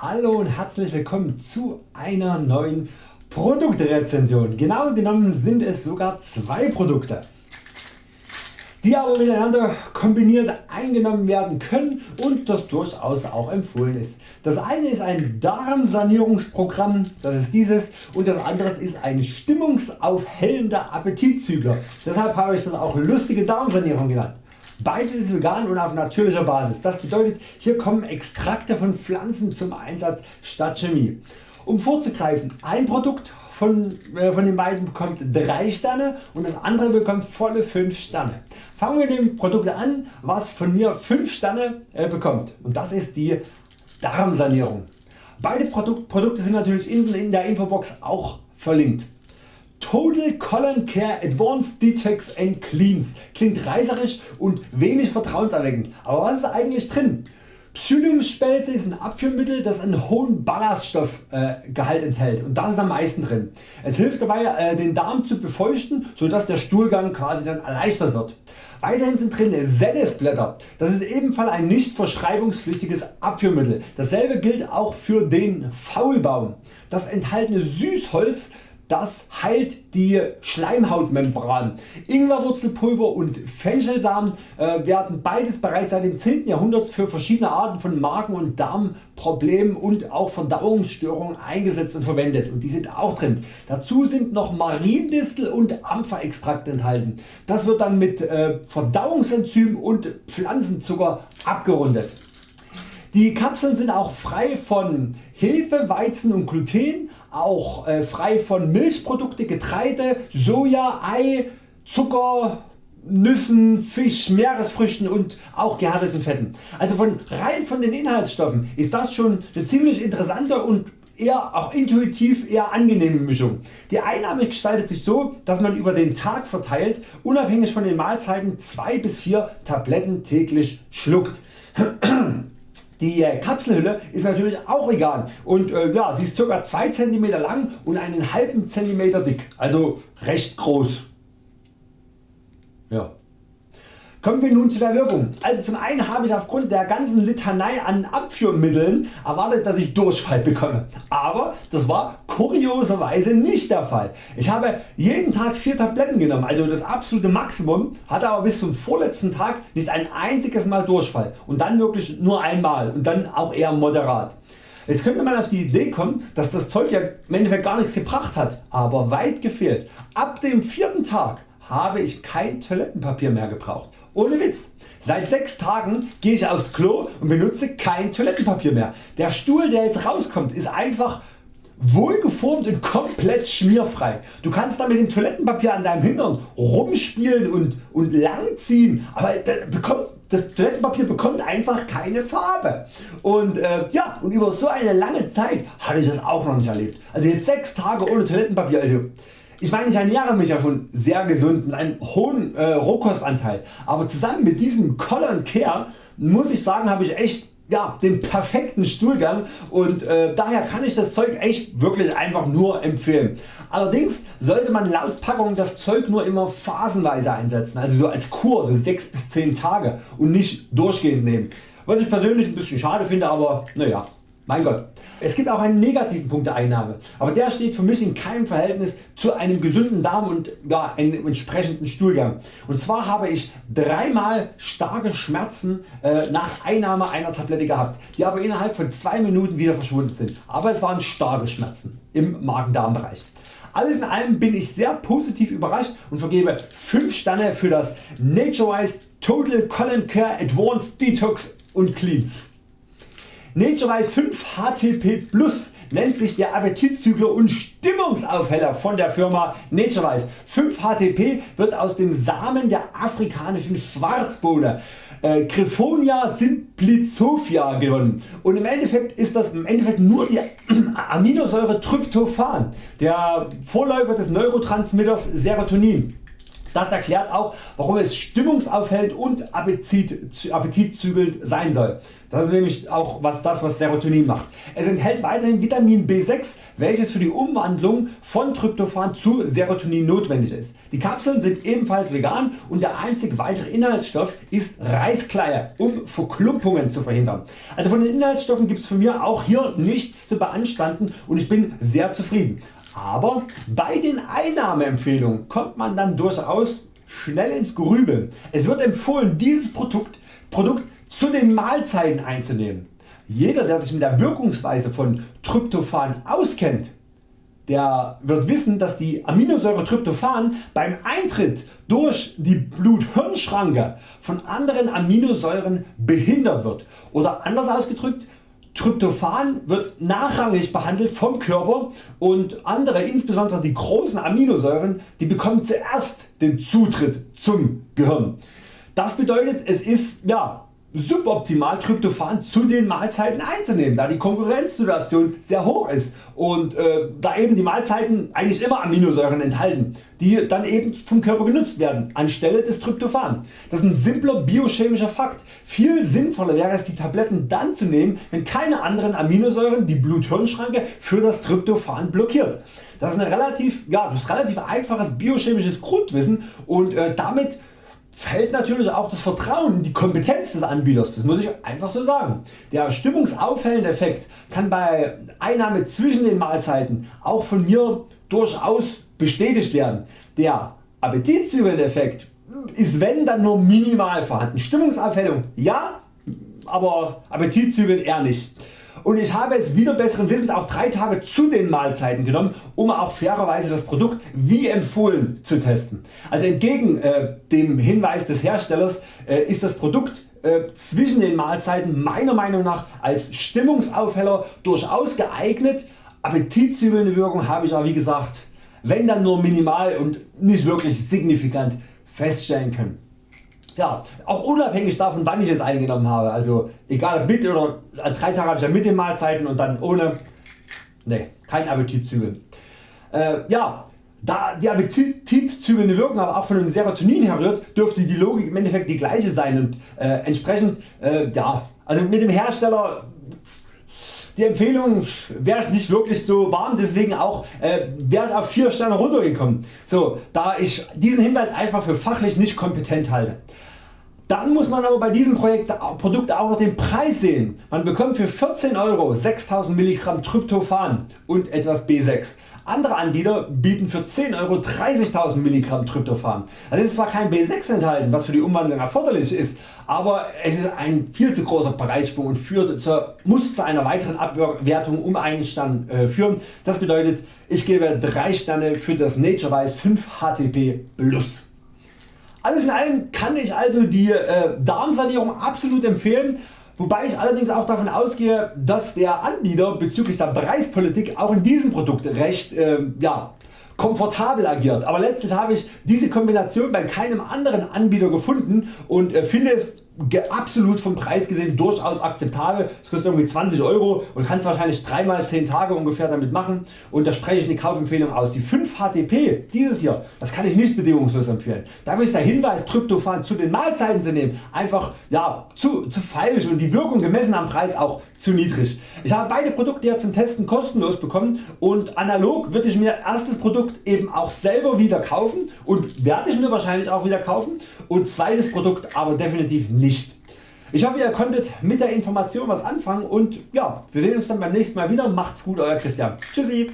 Hallo und herzlich willkommen zu einer neuen Produktrezension. Genau genommen sind es sogar zwei Produkte, die aber miteinander kombiniert eingenommen werden können und das durchaus auch empfohlen ist. Das eine ist ein Darmsanierungsprogramm, das ist dieses und das andere ist ein stimmungsaufhellender Appetitzügler. Deshalb habe ich das auch lustige Darmsanierung genannt. Beides ist vegan und auf natürlicher Basis. Das bedeutet hier kommen Extrakte von Pflanzen zum Einsatz statt Chemie. Um vorzugreifen, ein Produkt von, äh, von den beiden bekommt 3 Sterne und das andere bekommt volle 5 Sterne. Fangen wir mit dem Produkt an was von mir 5 Sterne äh, bekommt und das ist die Darmsanierung. Beide Produkt, Produkte sind natürlich in der Infobox auch verlinkt. Total Colon Care Advanced Detox and Cleans klingt reißerisch und wenig vertrauenserweckend, aber was ist eigentlich drin? Psylliumspelze ist ein Abführmittel das einen hohen Ballaststoffgehalt äh, enthält und das ist am meisten drin. Es hilft dabei äh, den Darm zu befeuchten so dass der Stuhlgang quasi dann erleichtert wird. Weiterhin sind drin Senesblätter, das ist ebenfalls ein nicht verschreibungspflichtiges Abführmittel. Dasselbe gilt auch für den Faulbaum. Das enthaltene Süßholz das heilt die Schleimhautmembran. Ingwerwurzelpulver und Fenchelsamen äh, werden beides bereits seit dem 10. Jahrhundert für verschiedene Arten von Magen- und Darmproblemen und auch Verdauungsstörungen eingesetzt und verwendet und die sind auch drin. Dazu sind noch Mariendistel und Ampferextrakt enthalten. Das wird dann mit äh, Verdauungsenzym und Pflanzenzucker abgerundet. Die Kapseln sind auch frei von Hefe, Weizen und Gluten, auch äh, frei von Milchprodukte, Getreide, Soja, Ei, Zucker, Nüssen, Fisch, Meeresfrüchten und auch gehärteten Fetten. Also von rein von den Inhaltsstoffen ist das schon eine ziemlich interessante und eher auch intuitiv eher angenehme Mischung. Die Einnahme gestaltet sich so dass man über den Tag verteilt unabhängig von den Mahlzeiten 2 bis 4 Tabletten täglich schluckt. Die äh, Kapselhülle ist natürlich auch vegan und äh, ja, sie ist ca. 2 cm lang und einen halben Zentimeter dick, also recht groß. Ja. Kommen wir nun zu der Wirkung. Also zum einen habe ich aufgrund der ganzen Litanei an Abführmitteln erwartet dass ich Durchfall bekomme, aber das war kurioserweise nicht der Fall. Ich habe jeden Tag 4 Tabletten genommen, also das absolute Maximum, hatte aber bis zum vorletzten Tag nicht ein einziges Mal Durchfall und dann wirklich nur einmal und dann auch eher moderat. Jetzt könnte man auf die Idee kommen dass das Zeug ja im Endeffekt gar nichts gebracht hat, aber weit gefehlt. Ab dem vierten Tag habe ich kein Toilettenpapier mehr gebraucht. Ohne Witz. Seit 6 Tagen gehe ich aufs Klo und benutze kein Toilettenpapier mehr. Der Stuhl der jetzt rauskommt ist einfach wohlgeformt und komplett schmierfrei. Du kannst da mit dem Toilettenpapier an deinem Hintern rumspielen und, und langziehen, aber das, bekommt, das Toilettenpapier bekommt einfach keine Farbe. Und äh, ja, und über so eine lange Zeit hatte ich das auch noch nicht erlebt. Also jetzt 6 Tage ohne Toilettenpapier. Also ich meine ich ernähre mich ja schon sehr gesund mit einem hohen äh, Rohkostanteil, aber zusammen mit diesem Color Care muss ich sagen habe ich echt ja, den perfekten Stuhlgang und äh, daher kann ich das Zeug echt wirklich einfach nur empfehlen. Allerdings sollte man laut Packung das Zeug nur immer phasenweise einsetzen, also so als Kur, so 6 bis 10 Tage und nicht durchgehend nehmen. Was ich persönlich ein bisschen schade finde, aber naja, mein Gott. Es gibt auch einen negativen Punkt der Einnahme, aber der steht für mich in keinem Verhältnis zu einem gesunden Darm und ja, einem entsprechenden Stuhlgang. Und zwar habe ich dreimal starke Schmerzen äh, nach Einnahme einer Tablette gehabt, die aber innerhalb von 2 Minuten wieder verschwunden sind. Aber es waren starke Schmerzen im Magen-Darm-Bereich. Alles in allem bin ich sehr positiv überrascht und vergebe 5 Sterne für das NatureWise Total Colon Care Advanced Detox und Cleans. NatureWise 5 HTP Plus nennt sich der Appetitzügler und Stimmungsaufheller von der Firma NatureWise. 5 HTP wird aus dem Samen der afrikanischen Schwarzbohne äh, Griffonia simplicophia gewonnen und im Endeffekt ist das im Endeffekt nur die Aminosäure Tryptophan, der Vorläufer des Neurotransmitters Serotonin. Das erklärt auch warum es stimmungsaufhellend und appetitzügelnd sein soll. Das ist nämlich auch was das was Serotonin macht. Es enthält weiterhin Vitamin B6 welches für die Umwandlung von Tryptophan zu Serotonin notwendig ist. Die Kapseln sind ebenfalls vegan und der einzig weitere Inhaltsstoff ist Reiskleie um Verklumpungen zu verhindern. Also von den Inhaltsstoffen gibt es von mir auch hier nichts zu beanstanden und ich bin sehr zufrieden. Aber bei den Einnahmeempfehlungen kommt man dann durchaus schnell ins Grübeln. Es wird empfohlen dieses Produkt, Produkt zu den Mahlzeiten einzunehmen. Jeder der sich mit der Wirkungsweise von Tryptophan auskennt, der wird wissen dass die Aminosäure Tryptophan beim Eintritt durch die Blut-Hirn-Schranke von anderen Aminosäuren behindert wird oder anders ausgedrückt Tryptophan wird nachrangig behandelt vom Körper und andere insbesondere die großen Aminosäuren die bekommen zuerst den Zutritt zum Gehirn. Das bedeutet es ist ja, suboptimal Tryptophan zu den Mahlzeiten einzunehmen, da die Konkurrenzsituation sehr hoch ist und äh, da eben die Mahlzeiten eigentlich immer Aminosäuren enthalten, die dann eben vom Körper genutzt werden anstelle des Tryptophan. Das ist ein simpler biochemischer Fakt. Viel sinnvoller wäre es die Tabletten dann zu nehmen wenn keine anderen Aminosäuren die Blut-Hirn-Schranke für das Tryptophan blockiert. Das ist, ein relativ, ja, das ist relativ einfaches biochemisches Grundwissen und äh, damit fällt natürlich auch das Vertrauen in die Kompetenz des Anbieters, das muss ich einfach so sagen. Der stimmungsaufhellende Effekt kann bei Einnahme zwischen den Mahlzeiten auch von mir durchaus bestätigt werden. Der appetitzügelnde Effekt ist wenn dann nur minimal vorhanden. Stimmungsaufhellung ja, aber Appetitzügeln eher nicht und ich habe es wieder besseren Wissens auch 3 Tage zu den Mahlzeiten genommen um auch fairerweise das Produkt wie empfohlen zu testen. Also entgegen äh, dem Hinweis des Herstellers äh, ist das Produkt äh, zwischen den Mahlzeiten meiner Meinung nach als Stimmungsaufheller durchaus geeignet. Appetitzügelnde Wirkung habe ich aber wie gesagt wenn dann nur minimal und nicht wirklich signifikant feststellen können ja, auch unabhängig davon wann ich es eingenommen habe, also egal mit oder äh, drei Tage habe ich ja mit den Mahlzeiten und dann ohne, ne, kein Appetitzügeln. Äh, ja, da die appetitzügelnde Wirkung aber auch von dem Serotonin herrührt, dürfte die Logik im Endeffekt die gleiche sein und äh, entsprechend, äh, ja, also mit dem Hersteller die Empfehlung wäre ich nicht wirklich so warm, deswegen auch äh, wäre ich auf 4 Sterne runtergekommen, so, da ich diesen Hinweis einfach für fachlich nicht kompetent halte. Dann muss man aber bei diesem Projekt, Produkt auch noch den Preis sehen. Man bekommt für 14 Euro 6000 mg Tryptophan und etwas B6. Andere Anbieter bieten für 10 Euro 30.000 mg Tryptophan. Also ist zwar kein B6 enthalten, was für die Umwandlung erforderlich ist, aber es ist ein viel zu großer Preissprung und führt zur, muss zu einer weiteren Abwertung um einen Stern äh, führen. Das bedeutet ich gebe 3 Sterne für das NatureWise 5 HTP Plus. Alles in allem kann ich also die äh, Darmsanierung absolut empfehlen, wobei ich allerdings auch davon ausgehe, dass der Anbieter bezüglich der Preispolitik auch in diesem Produkt recht äh, ja, komfortabel agiert. Aber letztlich habe ich diese Kombination bei keinem anderen Anbieter gefunden und äh, finde es absolut vom Preis gesehen durchaus akzeptabel. Es kostet irgendwie 20 Euro und kannst wahrscheinlich 3 mal 10 Tage ungefähr damit machen und da spreche ich eine Kaufempfehlung aus. Die 5 HTP dieses hier das kann ich nicht bedingungslos empfehlen. Dafür ist der Hinweis Tryptophan zu den Mahlzeiten zu nehmen einfach ja, zu, zu falsch und die Wirkung gemessen am Preis auch zu niedrig. Ich habe beide Produkte ja zum Testen kostenlos bekommen und analog würde ich mir erstes Produkt eben auch selber wieder kaufen und werde ich mir wahrscheinlich auch wieder kaufen und zweites Produkt aber definitiv nicht nicht. Ich hoffe ihr konntet mit der Information was anfangen und ja, wir sehen uns dann beim nächsten Mal wieder. Macht's gut Euer Christian. Tschüssi.